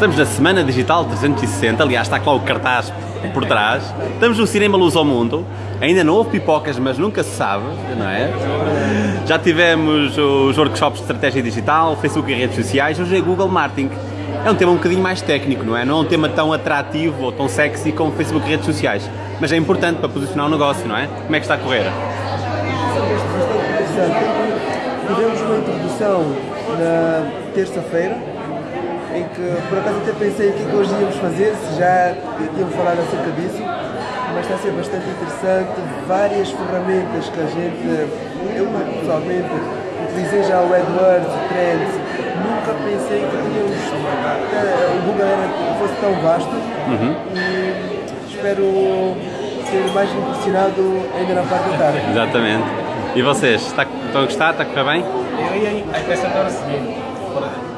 Estamos na Semana Digital 360, aliás está lá o cartaz por trás. Estamos no Cinema Luz ao Mundo. Ainda não houve pipocas, mas nunca se sabe, não é? Já tivemos os workshops de estratégia digital, Facebook e redes sociais, hoje é Google Marketing. É um tema um bocadinho mais técnico, não é? Não é um tema tão atrativo ou tão sexy como Facebook e redes sociais, mas é importante para posicionar o negócio, não é? Como é que está a correr? Tivemos uma introdução na terça-feira, em que por acaso até pensei o que, é que hoje íamos fazer, se já íamos falar acerca disso, mas está a ser bastante interessante, várias ferramentas que a gente, eu pessoalmente, utilizei já o AdWords, o Trends, nunca pensei que tínhamos, eh, o Google era, fosse tão vasto uhum. e espero ser mais impressionado ainda na parte da tarde. Exatamente. E vocês, está, estão a gostar? Está a correr bem? Eu ia acrescentar o seguinte,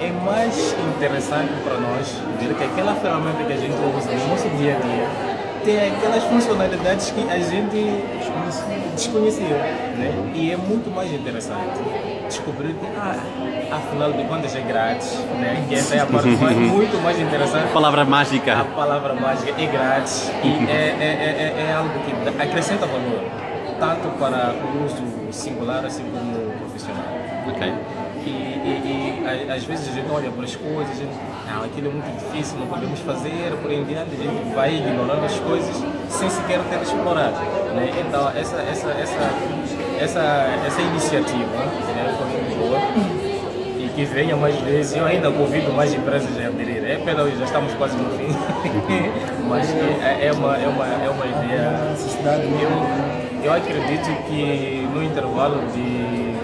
é mais interessante para nós ver que aquela ferramenta que a gente usa no nosso dia a dia tem aquelas funcionalidades que a gente desconhecia. Né? E é muito mais interessante descobrir que, ah, afinal de contas, é grátis. Né? Que essa é a parte mais, muito mais interessante. A palavra mágica. A palavra mágica é grátis e é, é, é, é algo que acrescenta valor, tanto para o uso singular assim como profissional. Ok. E, e, e, às vezes a gente olha para as coisas, a gente, não, aquilo é muito difícil, não podemos fazer, por em diante, a gente vai ignorando as coisas sem sequer ter explorado. Né? Então, essa, essa, essa, essa, essa iniciativa né, foi muito boa e que venha mais vezes. Eu ainda convido mais empresas a aderir. É pena, já estamos quase no fim, mas é, é, uma, é, uma, é uma ideia. Eu, eu acredito que no intervalo de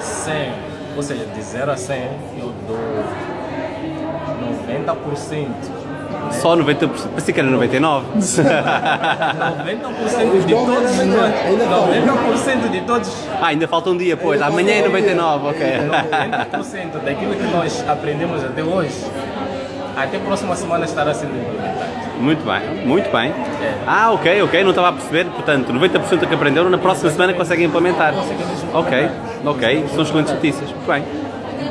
100 ou seja, de 0 a 100 eu dou 90%. Né? Só 90%? Pensei que era 99%. 90% de todos. 90% de todos. Ah, ainda falta um dia, pois. Amanhã é 99%, ok. 90% daquilo que nós aprendemos até hoje, até a próxima semana estará sendo implementado. Muito bem, muito bem. Ah, ok, ok, não estava a perceber. Portanto, 90% do que aprenderam, na próxima semana conseguem implementar. Ok, ok, são excelentes notícias. Muito bem.